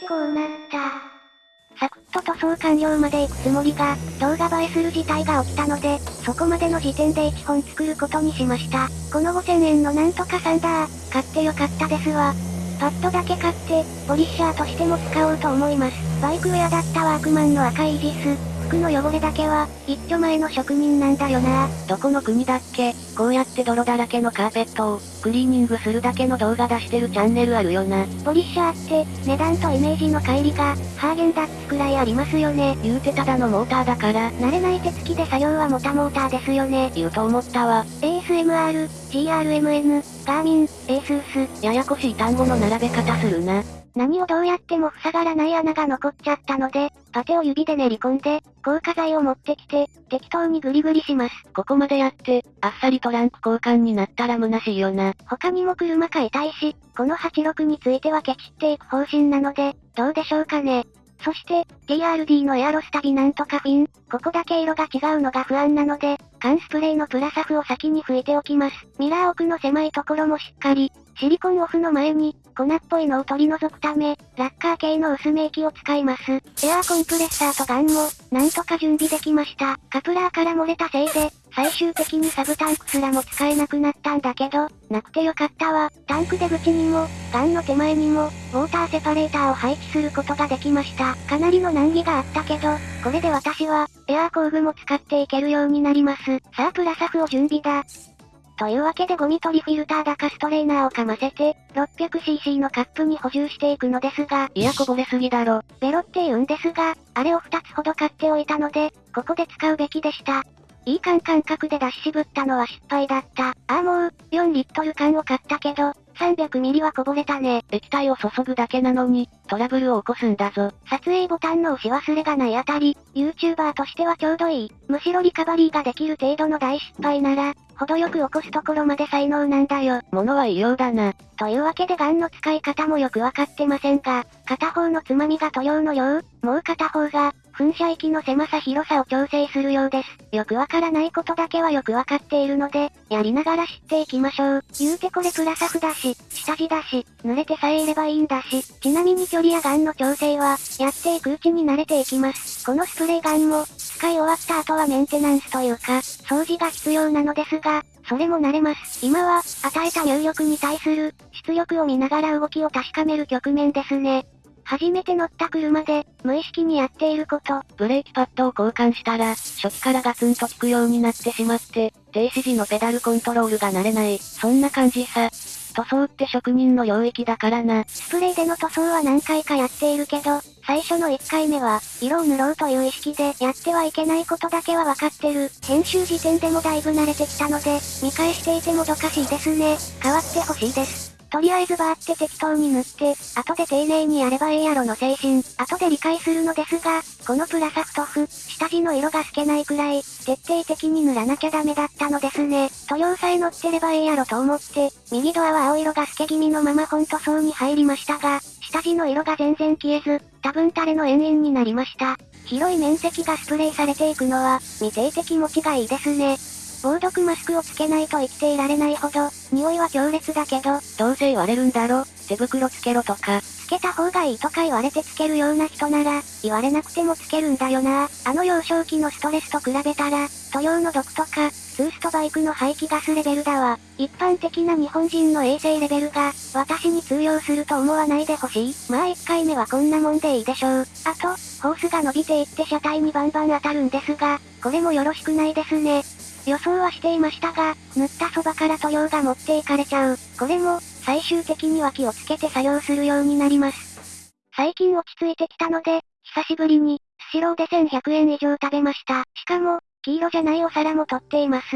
てこうなった。サクッと塗装完了まで行くつもりが、動画映えする事態が起きたので、そこまでの時点で1本作ることにしました。この5000円のなんとかサンダー、買ってよかったですわ。パッドだけ買って、ポリッシャーとしても使おうと思います。バイクウェアだったワークマンの赤いイージス。服の汚れだけは、一丁前の職人なんだよな。どこの国だっけ？こうやって泥だらけのカーペットを、クリーニングするだけの動画出してるチャンネルあるよな。ポリッシャーって、値段とイメージの乖離が、ハーゲンダッツくらいありますよね。言うてただのモーターだから、慣れない手つきで作業はモタモーターですよね。言うと思ったわ。ASMR、GRMN、ガーミン、ASUS。ややこしい単語の並べ方するな。何をどうやっても塞がらない穴が残っちゃったので、パテを指で練り込んで、硬化剤を持ってきて、適当にグリグリします。ここまでやって、あっさりトランク交換になったら虚しいよな。他にも車買いたいし、この86についてはケチっていく方針なので、どうでしょうかね。そして、DRD のエアロスタビなんとかフィン、ここだけ色が違うのが不安なので、缶スプレーのプラサフを先に拭いておきます。ミラー奥の狭いところもしっかり、シリコンオフの前に、粉っぽいのを取り除くため、ラッカー系の薄め液を使います。エアーコンプレッサーとガンも、なんとか準備できました。カプラーから漏れたせいで、最終的にサブタンクすらも使えなくなったんだけど、なくてよかったわ。タンク出口にも、ガンの手前にも、ウォーターセパレーターを配置することができました。かなりの難儀があったけど、これで私は、エアー工具も使っていけるようになります。さあプラサフを準備だ。というわけでゴミ取りフィルターだかストレーナーをかませて、600cc のカップに補充していくのですが、いやこぼれすぎだろ。ベロって言うんですが、あれを2つほど買っておいたので、ここで使うべきでした。いい缶感覚で出し渋ったのは失敗だった。ああもう、4リットル缶を買ったけど、300ミリはこぼれたね。液体を注ぐだけなのに、トラブルを起こすんだぞ。撮影ボタンの押し忘れがないあたり、YouTuber としてはちょうどいい。むしろリカバリーができる程度の大失敗なら、程よく起こすところまで才能なんだよ。物は異様だな。というわけでガンの使い方もよくわかってませんが、片方のつまみが塗料のよう、もう片方が、噴射域の狭さ広さを調整するようです。よくわからないことだけはよくわかっているので、やりながら知っていきましょう。言うてこれプラサフだし、下地だし、濡れてさえいればいいんだし、ちなみに距離やガンの調整は、やっていくうちに慣れていきます。このスプレーガンも、使い終わった後はメンテナンスというか、掃除が必要なのですが、それも慣れます。今は、与えた入力に対する、出力を見ながら動きを確かめる局面ですね。初めて乗った車で、無意識にやっていること。ブレーキパッドを交換したら、初期からガツンと効くようになってしまって、停止時のペダルコントロールが慣れない。そんな感じさ。塗装って職人の領域だからな。スプレーでの塗装は何回かやっているけど、最初の1回目は、色を塗ろうという意識でやってはいけないことだけはわかってる。編集時点でもだいぶ慣れてきたので、見返していてもどかしいですね。変わってほしいです。とりあえずバーって適当に塗って、後で丁寧にやればええやろの精神、後で理解するのですが、このプラサフトフ、下地の色が透けないくらい、徹底的に塗らなきゃダメだったのですね。塗料さえ乗ってればええやろと思って、右ドアは青色が透け気味のまま本塗装に入りましたが、下地の色が全然消えず、多分垂れの延々になりました。広い面積がスプレーされていくのは、見ていて気持ちがいいですね。防毒マスクをつけないと生きていられないほど、匂いは強烈だけど、どうせ言われるんだろ。手袋つけろとか。つけた方がいいとか言われてつけるような人なら、言われなくてもつけるんだよな。あの幼少期のストレスと比べたら、塗料の毒とか、ツーストバイクの排気ガスレベルだわ。一般的な日本人の衛生レベルが、私に通用すると思わないでほしい。まあ1回目はこんなもんでいいでしょう。あと、ホースが伸びていって車体にバンバン当たるんですが、これもよろしくないですね。予想はしていましたが、塗ったそばから塗料が持っていかれちゃう。これも、最終的には気をつけて作業するようになります。最近落ち着いてきたので、久しぶりに、スシローで1100円以上食べました。しかも、黄色じゃないお皿も取っています。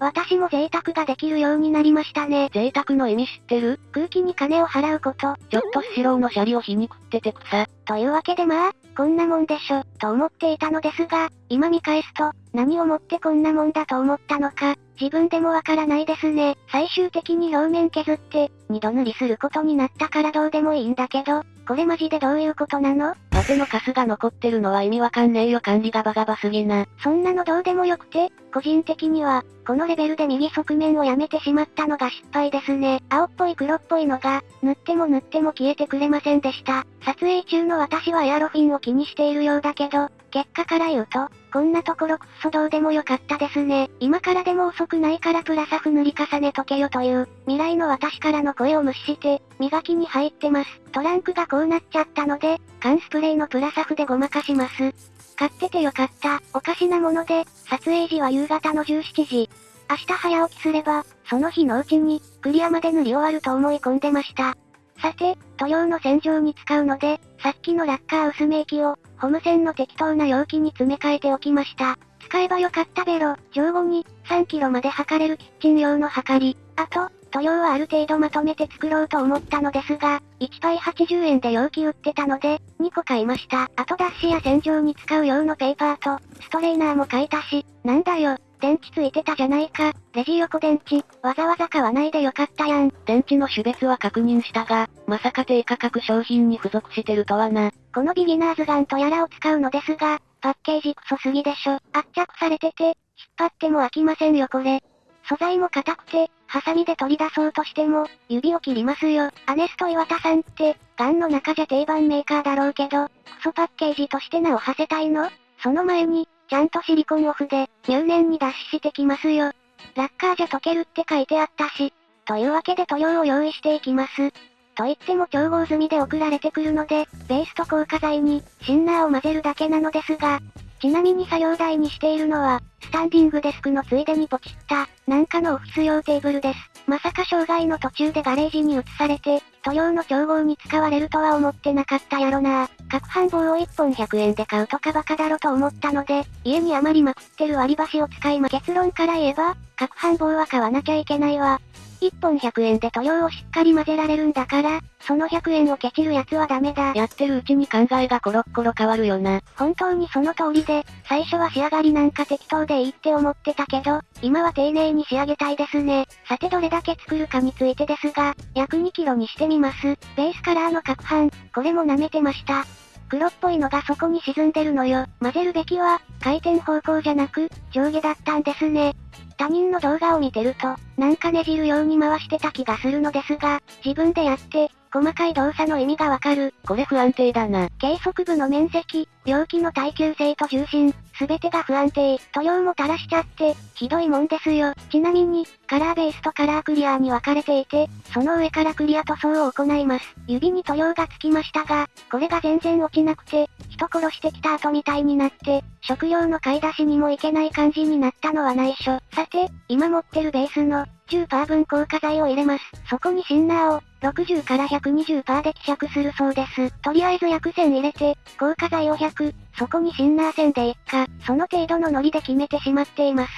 私も贅沢ができるようになりましたね。贅沢の意味知ってる？空気に金を払うこと。ちょっとスシローのシャリを皮肉ってて草。というわけでまあ、こんなもんでしょ、と思っていたのですが、今見返すと、何をもってこんなもんだと思ったのか、自分でもわからないですね。最終的に表面削って、二度塗りすることになったからどうでもいいんだけど、これマジでどういうことなの？パッてのカスが残ってるのは意味わかんねえよ管理がバカバすぎな。そんなのどうでもよくて、個人的には、このレベルで右側面をやめてしまったのが失敗ですね。青っぽい黒っぽいのが、塗っても塗っても消えてくれませんでした。撮影中の私はエアロフィンを気にしているようだけど、結果から言うと、こんなところくっそどうでもよかったですね。今からでも遅くないからプラサフ塗り重ねとけよという、未来の私からの声を無視して、磨きに入ってます。トランクがこうなっちゃったので、缶スプレーのプラサフでごまかします。買っててよかった。おかしなもので、撮影時は夕方の17時。明日早起きすれば、その日のうちに、クリアまで塗り終わると思い込んでました。さて、塗料の洗浄に使うので、さっきのラッカー薄め液を、ホーム線の適当な容器に詰め替えておきました。使えばよかったベロ、上後に、3キロまで測れるキッチン用の測り。あと、塗料はある程度まとめて作ろうと思ったのですが、1杯80円で容器売ってたので、2個買いました。あと脱脂や洗浄に使う用のペーパーと、ストレーナーも買いたし、なんだよ、電池ついてたじゃないか。レジ横電池、わざわざ買わないでよかったやん。電池の種別は確認したが、まさか低価格商品に付属してるとはな。このビギナーズガンとやらを使うのですが、パッケージクソすぎでしょ。圧着されてて、引っ張っても飽きませんよこれ。素材も硬くて、ハサミで取り出そうとしても、指を切りますよ。アネスト岩田さんって、ガンの中じゃ定番メーカーだろうけど、クソパッケージとして名を馳せたいのその前に、ちゃんとシリコンオフで、入念に脱脂してきますよ。ラッカーじゃ溶けるって書いてあったし。というわけで塗料を用意していきます。と言っても調合済みで送られてくるので、ベースと硬化剤に、シンナーを混ぜるだけなのですが、ちなみに作業台にしているのは、スタンディングデスクのついでにポチった、なんかのオフィス用テーブルです。まさか障害の途中でガレージに移されて、塗料の調合に使われるとは思ってなかったやろな各半棒を1本100円で買うとかバカだろと思ったので、家に余りまくってる割り箸を使いま結論から言えば、各半棒は買わなきゃいけないわ。1本100円で塗料をしっかり混ぜられるんだから、その100円をケチるやつはダメだ。やってるうちに考えがコロッコロ変わるよな。本当にその通りで、最初は仕上がりなんか適当でいいって思ってたけど、今は丁寧に仕上げたいですね。さてどれだけ作るかについてですが、約2キロにしてみます。ベースカラーの攪拌、これも舐めてました。黒っぽいのがそこに沈んでるのよ。混ぜるべきは、回転方向じゃなく、上下だったんですね。他人の動画を見てると、なんかねじるように回してた気がするのですが、自分でやって、細かい動作の意味がわかる。これ不安定だな。計測部の面積、容器の耐久性と重心、すべてが不安定。塗料も垂らしちゃって、ひどいもんですよ。ちなみに、カラーベースとカラークリアーに分かれていて、その上からクリア塗装を行います。指に塗料がつきましたが、これが全然落ちなくて、人殺してきた後みたいになって、食用の買い出しにもいけない感じになったのは内緒。さて、今持ってるベースの、10%分硬化剤を入れます。そこにシンナーを、60から120%で希釈するそうです。とりあえず薬膳入れて、硬化剤を100、そこにシンナー線でいっか、その程度のノリで決めてしまっています。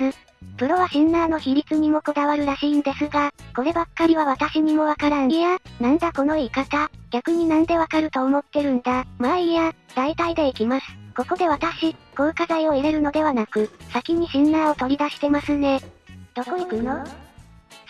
プロはシンナーの比率にもこだわるらしいんですが、こればっかりは私にもわからん。いや、なんだこの言い方、逆になんでわかると思ってるんだ。まあいいや、大体でいきます。ここで私、硬化剤を入れるのではなく、先にシンナーを取り出してますね。どこ行くの？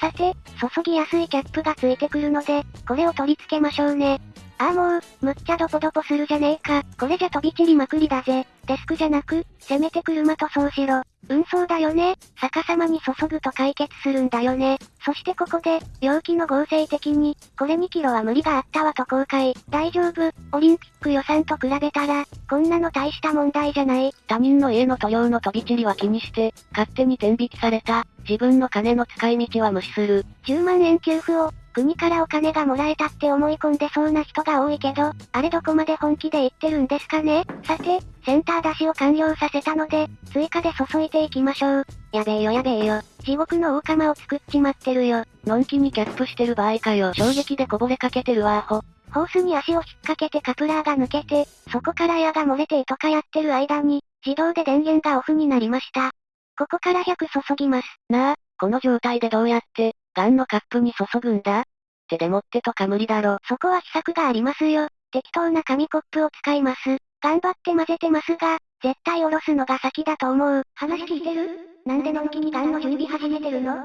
さて、注ぎやすいキャップがついてくるので、これを取り付けましょうね。ああもう、むっちゃドポドポするじゃねえか。これじゃ飛び散りまくりだぜ。デスクじゃなく、せめて車塗装しろ。運送だよね。逆さまに注ぐと解決するんだよね。そしてここで、容器の合成的に、これ2キロは無理があったわと公開。大丈夫。オリンピック予算と比べたら、こんなの大した問題じゃない。他人の家の塗料の飛び散りは気にして、勝手に天引きされた。自分の金の使い道は無視する。10万円給付を、国からお金がもらえたって思い込んでそうな人が多いけど、あれどこまで本気で言ってるんですかね？さて、センター出しを完了させたので、追加で注いでいきましょう。やべえよやべえよ。地獄の大釜を作っちまってるよ。のんきにキャップしてる場合かよ。衝撃でこぼれかけてるわアホ。ホースに足を引っ掛けてカプラーが抜けて、そこからエアが漏れてとかやってる間に、自動で電源がオフになりました。ここから100注ぎます。なあ、この状態でどうやって、ガンのカップに注ぐんだ？手で持ってとか無理だろ。そこは秘策がありますよ。適当な紙コップを使います。頑張って混ぜてますが、絶対おろすのが先だと思う。話聞いてる？なんでのんきにガンの準備始めてるの？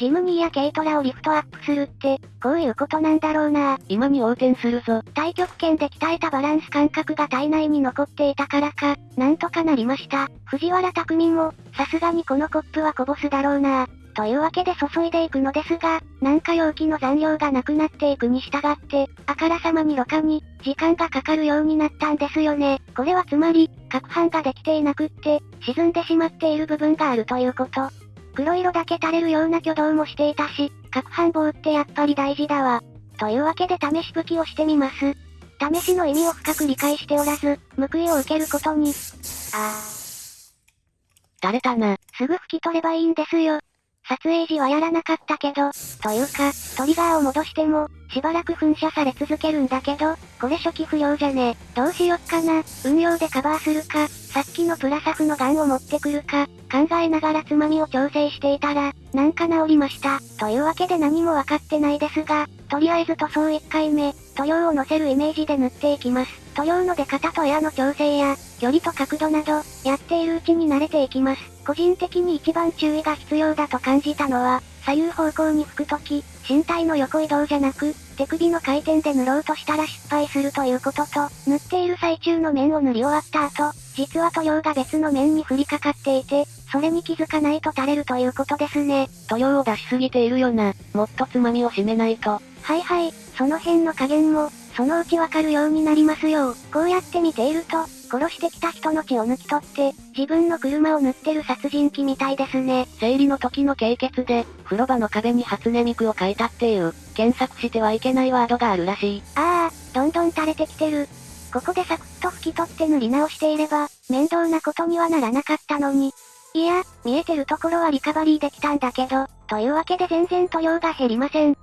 ジムニーや軽トラをリフトアップするって、こういうことなんだろうな今に横転するぞ。太極拳で鍛えたバランス感覚が体内に残っていたからか、なんとかなりました。藤原匠も、さすがにこのコップはこぼすだろうなというわけで注いでいくのですが、なんか容器の残量がなくなっていくに従って、あからさまにろ過に、時間がかかるようになったんですよね。これはつまり、攪拌ができていなくって、沈んでしまっている部分があるということ。黒色だけ垂れるような挙動もしていたし、攪拌棒ってやっぱり大事だわ。というわけで試し吹きをしてみます。試しの意味を深く理解しておらず、報いを受けることに。あー。垂れたな。すぐ拭き取ればいいんですよ。撮影時はやらなかったけど、というか、トリガーを戻しても、しばらく噴射され続けるんだけど、これ初期不良じゃね。どうしよっかな、運用でカバーするか、さっきのプラサフのガンを持ってくるか、考えながらつまみを調整していたら、なんか治りました。というわけで何もわかってないですが、とりあえず塗装1回目、塗料を乗せるイメージで塗っていきます。塗料の出方とエアの調整や、距離と角度など、やっているうちに慣れていきます。個人的に一番注意が必要だと感じたのは、左右方向に吹くとき、身体の横移動じゃなく、手首の回転で塗ろうとしたら失敗するということと、塗っている最中の面を塗り終わった後、実は塗料が別の面に降りかかっていて、それに気づかないと垂れるということですね。塗料を出しすぎているよな。もっとつまみを締めないと。はいはい、その辺の加減も、そのうちわかるようになりますよ。こうやって見ていると、殺してきた人の血を抜き取って、自分の車を塗ってる殺人鬼みたいですね。生理の時の経血で、風呂場の壁に初音ミクを書いたっていう、検索してはいけないワードがあるらしい。ああ、どんどん垂れてきてる。ここでサクッと拭き取って塗り直していれば、面倒なことにはならなかったのに。いや、見えてるところはリカバリーできたんだけど、というわけで全然塗料が減りません。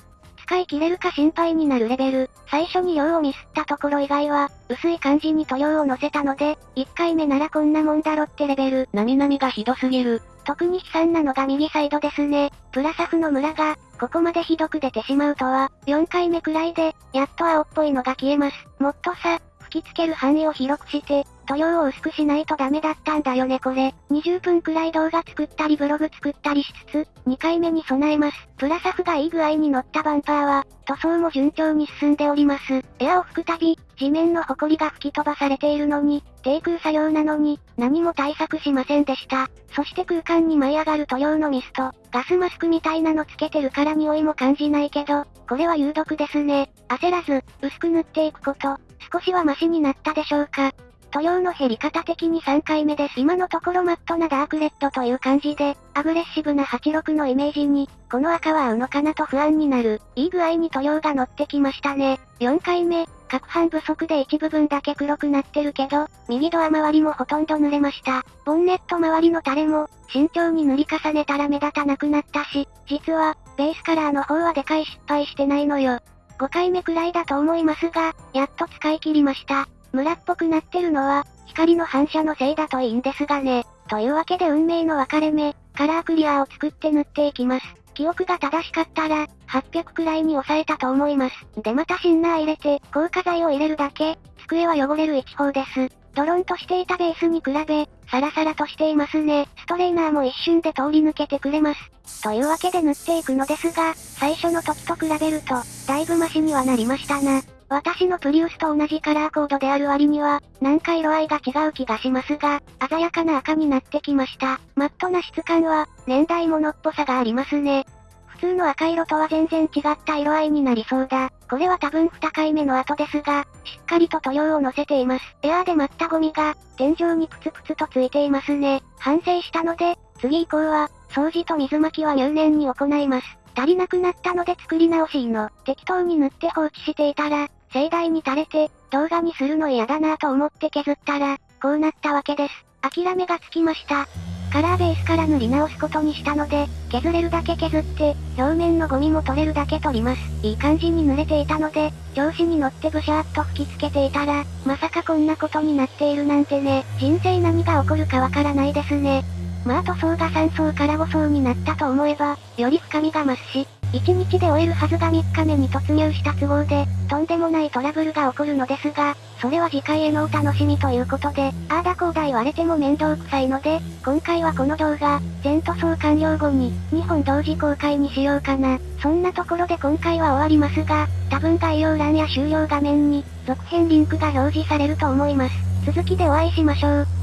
使い切れるか心配になるレベル。最初に量をミスったところ以外は、薄い感じに塗料を乗せたので、1回目ならこんなもんだろってレベル。なみなみがひどすぎる。特に悲惨なのが右サイドですね。プラサフの村が、ここまでひどく出てしまうとは、4回目くらいで、やっと青っぽいのが消えます。もっとさ、吹きつける範囲を広くして、塗料を薄くしないとダメだったんだよねこれ。20分くらい動画作ったりブログ作ったりしつつ、2回目に備えます。プラサフがいい具合に乗ったバンパーは、塗装も順調に進んでおります。エアを吹くたび、地面の埃が吹き飛ばされているのに、低空作業なのに、何も対策しませんでした。そして空間に舞い上がる塗料のミスト、ガスマスクみたいなのつけてるから匂いも感じないけど、これは有毒ですね。焦らず、薄く塗っていくこと、少しはマシになったでしょうか。塗料の減り方的に3回目です。今のところマットなダークレッドという感じで、アグレッシブな86のイメージに、この赤は合うのかなと不安になる。いい具合に塗料が乗ってきましたね。4回目、攪拌不足で一部分だけ黒くなってるけど、右ドア周りもほとんど濡れました。ボンネット周りのタレも、慎重に塗り重ねたら目立たなくなったし、実は、ベースカラーの方はでかい失敗してないのよ。5回目くらいだと思いますが、やっと使い切りました。村っぽくなってるのは、光の反射のせいだといいんですがね。というわけで運命の分かれ目、カラークリアを作って塗っていきます。記憶が正しかったら、800くらいに抑えたと思います。でまたシンナー入れて、硬化剤を入れるだけ、机は汚れる一方です。ドロンとしていたベースに比べ、サラサラとしていますね。ストレーナーも一瞬で通り抜けてくれます。というわけで塗っていくのですが、最初の時と比べると、だいぶマシにはなりましたな。私のプリウスと同じカラーコードである割には、なんか色合いが違う気がしますが、鮮やかな赤になってきました。マットな質感は、年代物っぽさがありますね。普通の赤色とは全然違った色合いになりそうだ。これは多分2回目の後ですが、しっかりと塗料を乗せています。エアーで舞ったゴミが、天井にプツプツとついていますね。反省したので、次以降は、掃除と水まきは入念に行います。足りなくなったので作り直しいの、適当に塗って放置していたら、盛大に垂れて、動画にするの嫌だなぁと思って削ったら、こうなったわけです。諦めがつきました。カラーベースから塗り直すことにしたので、削れるだけ削って、表面のゴミも取れるだけ取ります。いい感じに濡れていたので、調子に乗ってブシャーっと吹きつけていたら、まさかこんなことになっているなんてね、人生何が起こるかわからないですね。まあ塗装が3層から5層になったと思えば、より深みが増すし、1日で終えるはずが3日目に突入した都合で、とんでもないトラブルが起こるのですが、それは次回へのお楽しみということで、あーだこーだ言われても面倒くさいので、今回はこの動画、全塗装完了後に、2本同時公開にしようかな。そんなところで今回は終わりますが、多分概要欄や終了画面に、続編リンクが表示されると思います。続きでお会いしましょう。